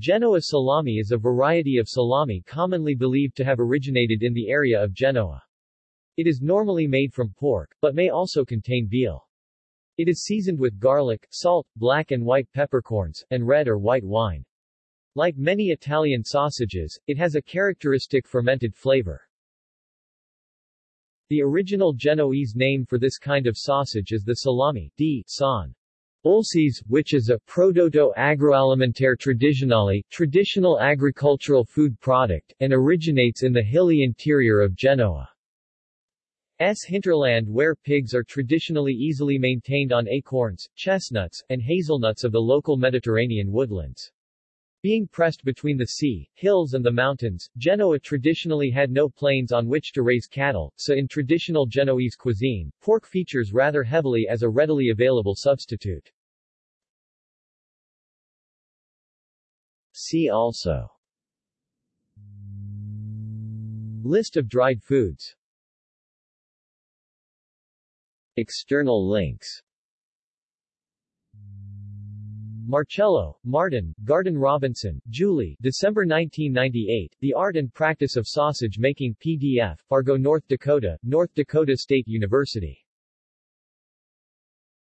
Genoa salami is a variety of salami commonly believed to have originated in the area of Genoa. It is normally made from pork, but may also contain veal. It is seasoned with garlic, salt, black and white peppercorns, and red or white wine. Like many Italian sausages, it has a characteristic fermented flavor. The original Genoese name for this kind of sausage is the salami di san. Olcese, which is a prodotto agroalimentare tradizionale, traditional agricultural food product, and originates in the hilly interior of Genoa. S hinterland where pigs are traditionally easily maintained on acorns, chestnuts, and hazelnuts of the local Mediterranean woodlands. Being pressed between the sea, hills and the mountains, Genoa traditionally had no plains on which to raise cattle, so in traditional Genoese cuisine, pork features rather heavily as a readily available substitute. See also. List of dried foods. External links. Marchello, Martin, Garden Robinson, Julie December 1998, The Art and Practice of Sausage Making PDF, Fargo, North Dakota, North Dakota State University